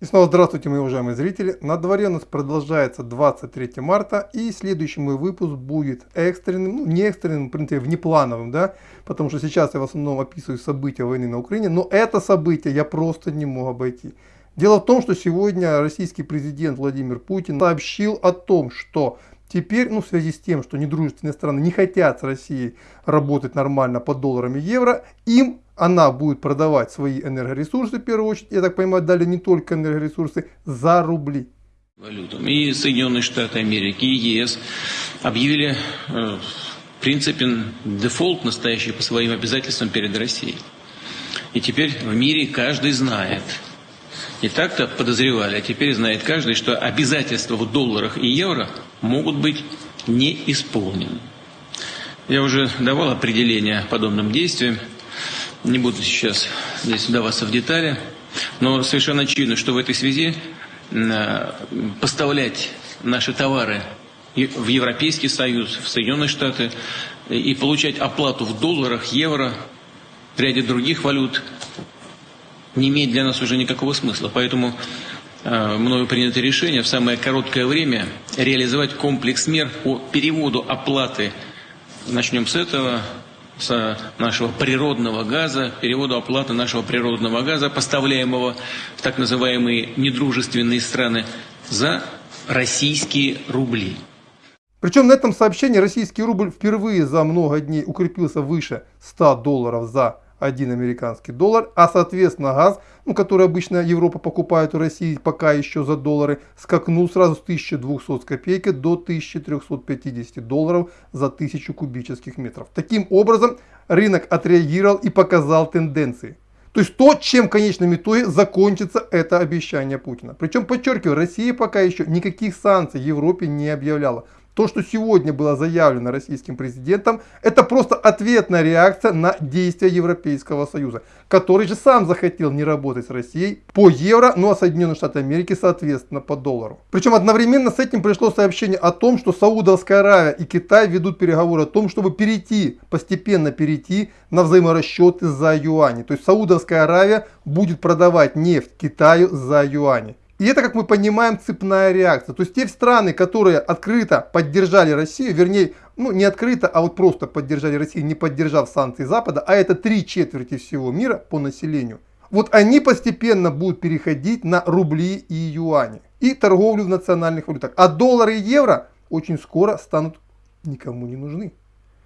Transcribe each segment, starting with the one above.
И снова здравствуйте, мои уважаемые зрители. На дворе у нас продолжается 23 марта, и следующий мой выпуск будет экстренным, ну не экстренным, в принципе, внеплановым, да, потому что сейчас я в основном описываю события войны на Украине, но это событие я просто не мог обойти. Дело в том, что сегодня российский президент Владимир Путин сообщил о том, что Теперь, ну, в связи с тем, что недружественные страны не хотят с Россией работать нормально по долларам и евро, им она будет продавать свои энергоресурсы, в первую очередь, я так понимаю, дали не только энергоресурсы, за рубли. И Соединенные Штаты Америки, и ЕС объявили э, в принципе дефолт настоящий по своим обязательствам перед Россией. И теперь в мире каждый знает, и так-то подозревали, а теперь знает каждый, что обязательства в долларах и евро могут быть не исполнены. Я уже давал определение подобным действиям. Не буду сейчас здесь вдаваться в детали, но совершенно очевидно, что в этой связи э, поставлять наши товары в Европейский Союз, в Соединенные Штаты и получать оплату в долларах, евро, в ряде других валют не имеет для нас уже никакого смысла. Поэтому э, мною принято решение в самое короткое время реализовать комплекс мер по переводу оплаты. Начнем с этого с нашего природного газа, переводу оплаты нашего природного газа, поставляемого в так называемые недружественные страны, за российские рубли. Причем на этом сообщении российский рубль впервые за много дней укрепился выше 100 долларов за 1 американский доллар, а соответственно газ, ну, который обычно Европа покупает у России пока еще за доллары, скакнул сразу с 1200 с копейки до 1350 долларов за 1000 кубических метров. Таким образом рынок отреагировал и показал тенденции. То есть то, чем в конечном итоге закончится это обещание Путина. Причем, подчеркиваю, Россия пока еще никаких санкций Европе не объявляла. То, что сегодня было заявлено российским президентом, это просто ответная реакция на действия Европейского Союза, который же сам захотел не работать с Россией по евро, ну а Соединенные Штаты Америки соответственно по доллару. Причем одновременно с этим пришло сообщение о том, что Саудовская Аравия и Китай ведут переговоры о том, чтобы перейти, постепенно перейти на взаиморасчеты за юани. То есть Саудовская Аравия будет продавать нефть Китаю за юани. И это, как мы понимаем, цепная реакция. То есть те страны, которые открыто поддержали Россию, вернее, ну не открыто, а вот просто поддержали Россию, не поддержав санкции Запада, а это три четверти всего мира по населению, вот они постепенно будут переходить на рубли и юани и торговлю в национальных валютах. А доллары и евро очень скоро станут никому не нужны.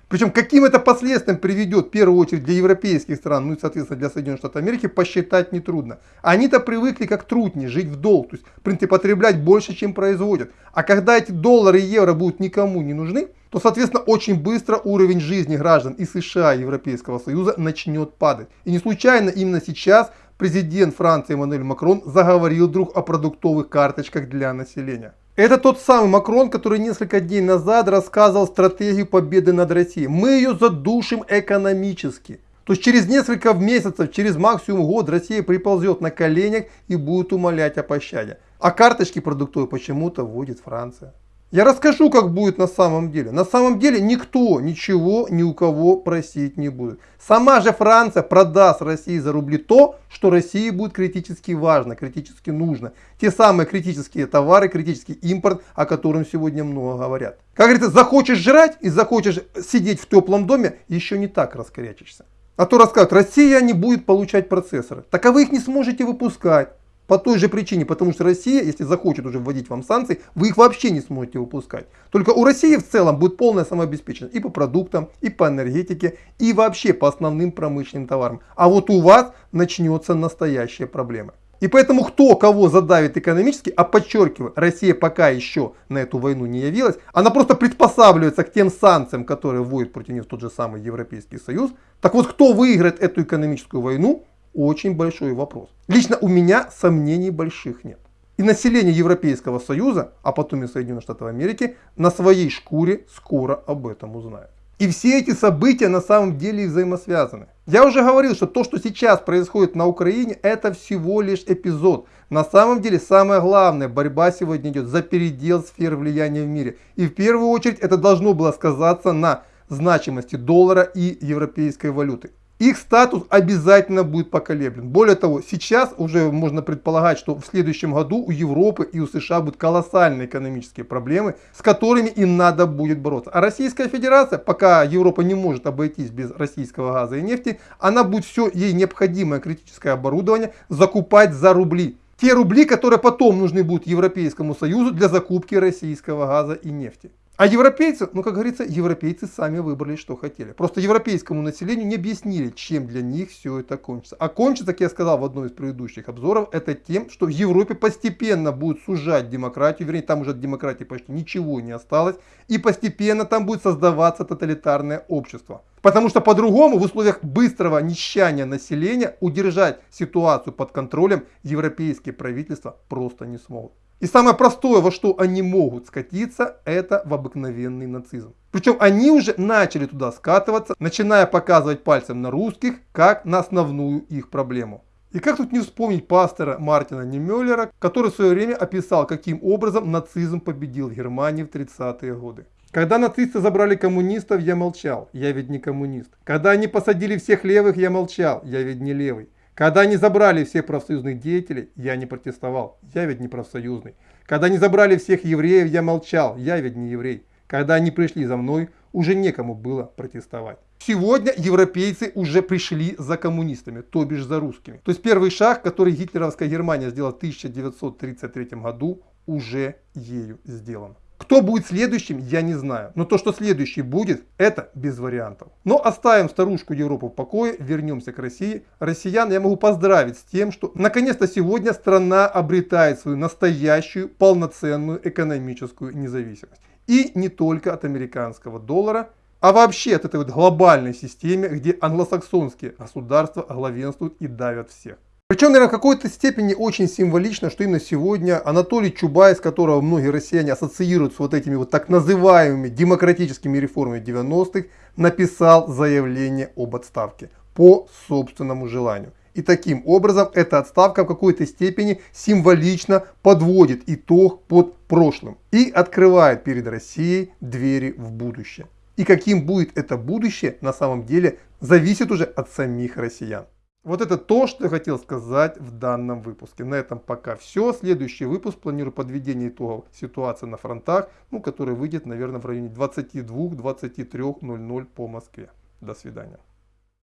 Причем каким это последствиям приведет, в первую очередь для европейских стран, ну и соответственно для Соединенных Штатов Америки, посчитать нетрудно. Они-то привыкли как трудни жить в долг, то есть в принципе потреблять больше, чем производят. А когда эти доллары и евро будут никому не нужны, то соответственно очень быстро уровень жизни граждан и США, и Европейского Союза начнет падать. И не случайно именно сейчас президент Франции Эммануэль Макрон заговорил вдруг о продуктовых карточках для населения. Это тот самый Макрон, который несколько дней назад рассказывал стратегию победы над Россией. Мы ее задушим экономически. То есть через несколько месяцев, через максимум год Россия приползет на коленях и будет умолять о пощаде. А карточки продуктовые почему-то вводит Франция. Я расскажу, как будет на самом деле. На самом деле никто ничего ни у кого просить не будет. Сама же Франция продаст России за рубли то, что России будет критически важно, критически нужно. Те самые критические товары, критический импорт, о котором сегодня много говорят. Как говорится, захочешь жрать и захочешь сидеть в теплом доме, еще не так раскорячишься. А то рассказывают, Россия не будет получать процессоры. Так а вы их не сможете выпускать. По той же причине, потому что Россия, если захочет уже вводить вам санкции, вы их вообще не сможете выпускать. Только у России в целом будет полная самообеспеченность и по продуктам, и по энергетике, и вообще по основным промышленным товарам. А вот у вас начнется настоящая проблема. И поэтому кто кого задавит экономически, а подчеркиваю, Россия пока еще на эту войну не явилась, она просто приспосабливается к тем санкциям, которые вводит против нее тот же самый Европейский Союз. Так вот, кто выиграет эту экономическую войну, очень большой вопрос. Лично у меня сомнений больших нет. И население Европейского Союза, а потом и Соединенных Штатов Америки, на своей шкуре скоро об этом узнает. И все эти события на самом деле взаимосвязаны. Я уже говорил, что то, что сейчас происходит на Украине, это всего лишь эпизод. На самом деле самое главное, борьба сегодня идет за передел сфер влияния в мире. И в первую очередь это должно было сказаться на значимости доллара и европейской валюты. Их статус обязательно будет поколеблен. Более того, сейчас уже можно предполагать, что в следующем году у Европы и у США будут колоссальные экономические проблемы, с которыми им надо будет бороться. А Российская Федерация, пока Европа не может обойтись без российского газа и нефти, она будет все ей необходимое критическое оборудование закупать за рубли. Те рубли, которые потом нужны будут Европейскому Союзу для закупки российского газа и нефти. А европейцы, ну как говорится, европейцы сами выбрали, что хотели. Просто европейскому населению не объяснили, чем для них все это кончится. А кончится, как я сказал в одном из предыдущих обзоров, это тем, что в Европе постепенно будет сужать демократию, вернее там уже от демократии почти ничего не осталось, и постепенно там будет создаваться тоталитарное общество. Потому что по-другому в условиях быстрого нищания населения удержать ситуацию под контролем европейские правительства просто не смогут. И самое простое, во что они могут скатиться, это в обыкновенный нацизм. Причем они уже начали туда скатываться, начиная показывать пальцем на русских, как на основную их проблему. И как тут не вспомнить пастора Мартина Немеллера, который в свое время описал, каким образом нацизм победил в Германии в 30-е годы. Когда нацисты забрали коммунистов, я молчал, я ведь не коммунист. Когда они посадили всех левых, я молчал, я ведь не левый. Когда они забрали всех профсоюзных деятелей, я не протестовал, я ведь не профсоюзный. Когда они забрали всех евреев, я молчал, я ведь не еврей. Когда они пришли за мной, уже некому было протестовать. Сегодня европейцы уже пришли за коммунистами, то бишь за русскими. То есть первый шаг, который гитлеровская Германия сделала в 1933 году, уже ею сделан. Кто будет следующим, я не знаю. Но то, что следующий будет, это без вариантов. Но оставим старушку Европу в покое, вернемся к России. Россиян я могу поздравить с тем, что наконец-то сегодня страна обретает свою настоящую полноценную экономическую независимость. И не только от американского доллара, а вообще от этой вот глобальной системы, где англосаксонские государства главенствуют и давят всех. Причем, наверное, в какой-то степени очень символично, что именно сегодня Анатолий Чубайс, которого многие россияне ассоциируют с вот этими вот так называемыми демократическими реформами 90-х, написал заявление об отставке по собственному желанию. И таким образом эта отставка в какой-то степени символично подводит итог под прошлым и открывает перед Россией двери в будущее. И каким будет это будущее на самом деле зависит уже от самих россиян. Вот это то, что я хотел сказать в данном выпуске. На этом пока все. Следующий выпуск планирую подведение итогов ситуации на фронтах, ну, который выйдет, наверное, в районе 22-23.00 по Москве. До свидания.